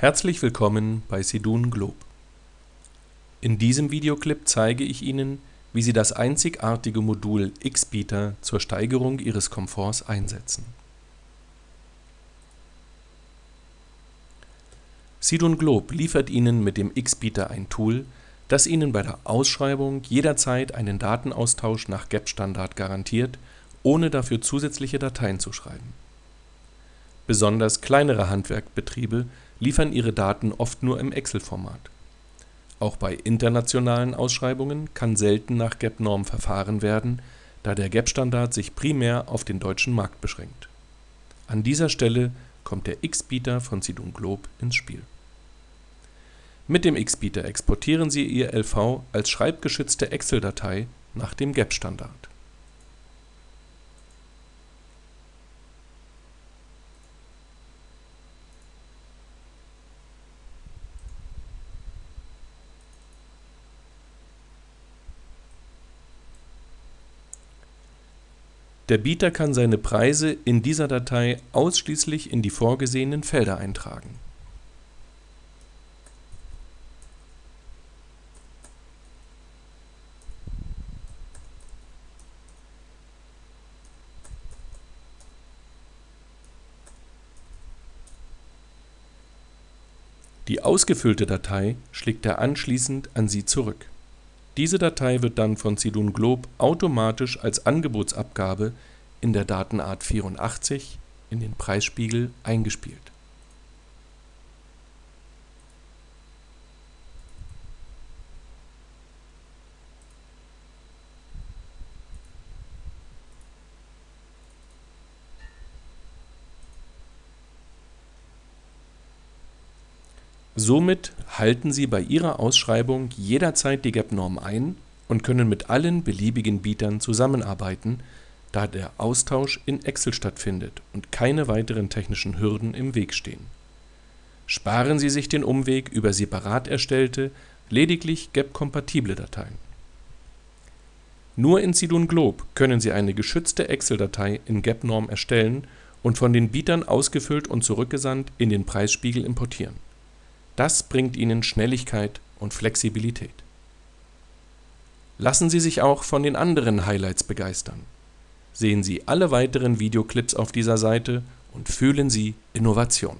Herzlich willkommen bei Sidun Globe. In diesem Videoclip zeige ich Ihnen, wie Sie das einzigartige Modul Xbeater zur Steigerung Ihres Komforts einsetzen. Sidun Globe liefert Ihnen mit dem Xbeater ein Tool, das Ihnen bei der Ausschreibung jederzeit einen Datenaustausch nach GEP-Standard garantiert, ohne dafür zusätzliche Dateien zu schreiben. Besonders kleinere Handwerkbetriebe liefern ihre Daten oft nur im Excel-Format. Auch bei internationalen Ausschreibungen kann selten nach GEP-Norm verfahren werden, da der GEP-Standard sich primär auf den deutschen Markt beschränkt. An dieser Stelle kommt der Xbeater von Sidun Globe ins Spiel. Mit dem Xbeater exportieren Sie Ihr LV als schreibgeschützte Excel-Datei nach dem GEP-Standard Der Bieter kann seine Preise in dieser Datei ausschließlich in die vorgesehenen Felder eintragen. Die ausgefüllte Datei schlägt er anschließend an Sie zurück. Diese Datei wird dann von Sidun Globe automatisch als Angebotsabgabe in der Datenart 84 in den Preisspiegel eingespielt Somit halten Sie bei Ihrer Ausschreibung jederzeit die GAP-Norm ein und können mit allen beliebigen Bietern zusammenarbeiten, da der Austausch in Excel stattfindet und keine weiteren technischen Hürden im Weg stehen. Sparen Sie sich den Umweg über separat erstellte, lediglich GAP-kompatible Dateien. Nur in Sidun Globe können Sie eine geschützte Excel-Datei in GAP-Norm erstellen und von den Bietern ausgefüllt und zurückgesandt in den Preisspiegel importieren das bringt Ihnen Schnelligkeit und Flexibilität. Lassen Sie sich auch von den anderen Highlights begeistern. Sehen Sie alle weiteren Videoclips auf dieser Seite und fühlen Sie Innovation